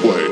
play.